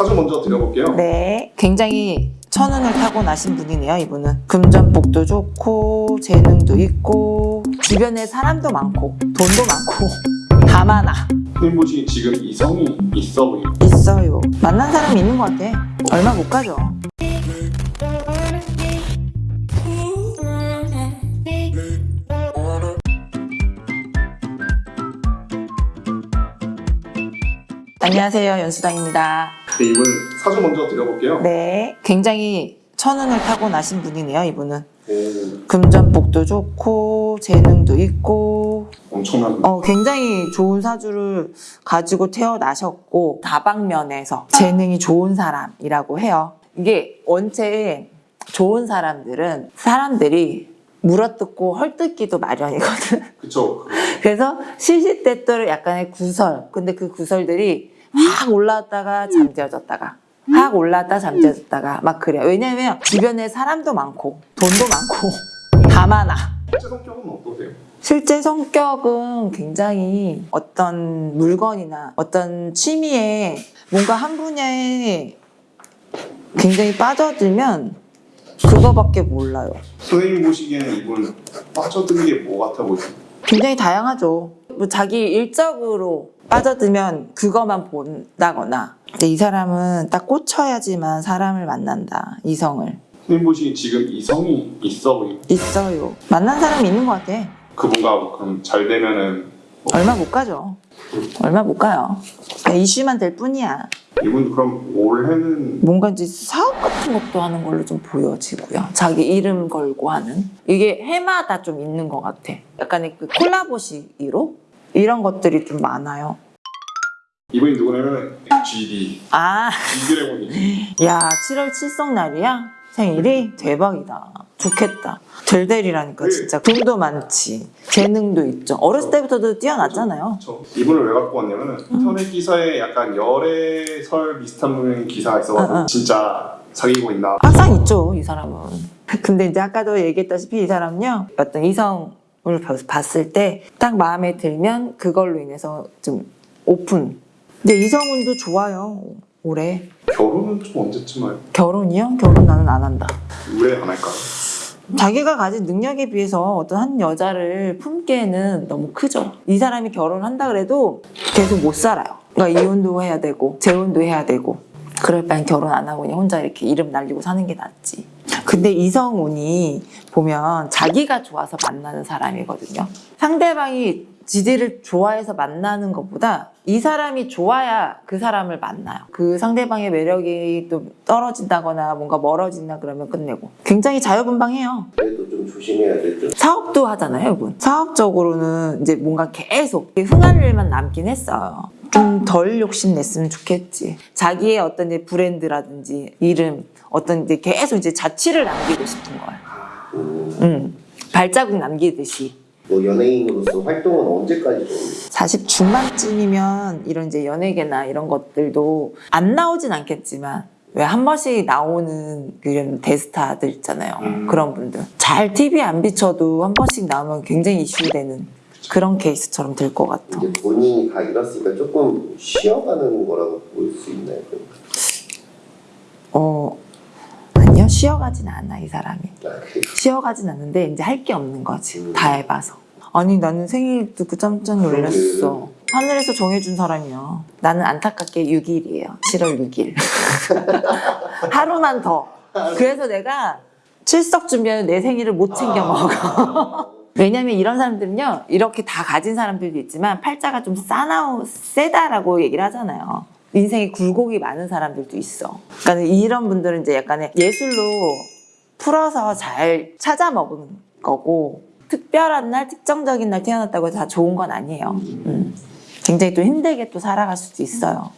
사주 먼저 드려볼게요. 네. 굉장히 천운을 타고 나신 분이네요, 이분은. 금전복도 좋고, 재능도 있고, 주변에 사람도 많고, 돈도 많고, 다 많아. 선생님 보시기 지금 이성이 있어 보이고 있어요. 만난 사람이 있는 것 같아. 얼마 못 가죠. 안녕하세요, 연수당입니다. 네, 이분 사주 먼저 드려볼게요. 네. 굉장히 천운을 타고 나신 분이네요, 이분은. 오, 금전복도 좋고, 재능도 있고, 엄청난 어, 굉장히 좋은 사주를 가지고 태어나셨고, 다방면에서 재능이 좋은 사람이라고 해요. 이게 원체 좋은 사람들은 사람들이 물어뜯고 헐뜯기도 마련이거든. 그쵸. 그래서 시시때때로 약간의 구설. 근데 그 구설들이 확 올라왔다가 잠재워졌다가 확 올라왔다 잠재워졌다가 막 그래요. 왜냐면 주변에 사람도 많고 돈도 많고 다 많아. 실제 성격은 어떠세요? 실제 성격은 굉장히 어떤 물건이나 어떤 취미에 뭔가 한 분야에 굉장히 빠져들면 그거밖에 몰라요. 선생님 보시기에는 이분 빠져든 게 뭐 같아 보이세요? 굉장히 다양하죠. 뭐 자기 일적으로 빠져들면 그것만 본다거나 근데 이 사람은 딱 꽂혀야지만 사람을 만난다. 이성을. 선생님 보시기 지금 이성이 있어 보이고 있어요. 만난 사람이 있는 것 같아. 그분과 그럼 잘 되면은 얼마 못 가죠. 얼마 못 가요. 이슈만 될 뿐이야. 이분 그럼 올해는 뭔가 이제 사업 같은 것도 하는 걸로 좀 보여지고요. 자기 이름 걸고 하는. 이게 해마다 좀 있는 것 같아. 약간의 그 콜라보식으로 이런 것들이 좀 많아요. 이분이 누구냐면 GD 아, 이드래곤이 야, 7월 칠성날이야? 생일이? 대박이다. 좋겠다. 될 될이라니까, 진짜. 돈도 많지. 재능도 있죠. 어렸을 때부터도 뛰어났잖아요. 저 이분을 왜 갖고 왔냐면 은 인터넷 기사에 약간 열애설 비슷한 기사가 있어가지고 어, 어. 진짜 사귀고 있나 항상 있죠, 이 사람은. 근데 이제 아까도 얘기했다시피 이 사람은요, 어떤 이성 을 봐- 봤을 때 딱 마음에 들면 그걸로 인해서 좀 오픈. 근데 이성운도 좋아요, 올해. 결혼은 좀 언제쯤 할 결혼이요? 결혼 나는 안 한다. 왜 안 할까요? 자기가 가진 능력에 비해서 어떤 한 여자를 품기에는 너무 크죠. 이 사람이 결혼한다 그래도 계속 못 살아요. 그러니까 이혼도 해야 되고 재혼도 해야 되고 그럴 바엔 결혼 안 하고 그냥 혼자 이렇게 이름 날리고 사는 게 낫지. 근데 이성운이 보면 자기가 좋아서 만나는 사람이거든요. 상대방이 지지를 좋아해서 만나는 것보다 이 사람이 좋아야 그 사람을 만나요. 그 상대방의 매력이 또 떨어진다거나 뭔가 멀어진다 그러면 끝내고. 굉장히 자유분방해요. 그래도 좀 조심해야 되죠. 사업도 하잖아요, 이분. 사업적으로는 이제 뭔가 계속 흥한 일만 남긴 했어요. 좀 덜 욕심 냈으면 좋겠지. 자기의 어떤 이제 브랜드라든지 이름, 어떤 이제 계속 이제 자취를 남기고 싶은 거예요. 음, 음, 발자국 남기듯이. 뭐 연예인으로서 활동은 언제까지 좀40 중반쯤이면 이런 이제 연예계나 이런 것들도 안 나오진 않겠지만 왜한 번씩 나오는 그런 대스타들 있잖아요. 음. 그런 분들. 잘 TV에 안 비춰도 한 번씩 나오면 굉장히 이슈되는 그런 케이스처럼 될 것 같아. 이제 본인이 다 이뤘으니까 조금 쉬어가는 거라고 볼 수 있나요? 어, 아니요. 쉬어가진 않아, 이 사람이. 아. 쉬어가진 않는데 이제 할 게 없는 거지. 다 해봐서. 아니, 나는 생일 듣고 깜짝 놀랐어. 하늘에서 정해준 사람이야. 나는 안타깝게 6일이에요. 7월 6일. 하루만 더. 그래서 내가 출석 준비하는 내 생일을 못 챙겨 먹어. 왜냐면 이런 사람들은요, 이렇게 다 가진 사람들도 있지만 팔자가 좀 싸나우, 세다라고 얘기를 하잖아요. 인생에 굴곡이 많은 사람들도 있어. 그러니까 이런 분들은 이제 약간의 예술로 풀어서 잘 찾아 먹은 거고, 특별한 날, 특정적인 날 태어났다고 해서 다 좋은 건 아니에요. 음. 굉장히 또 힘들게 또 살아갈 수도 있어요.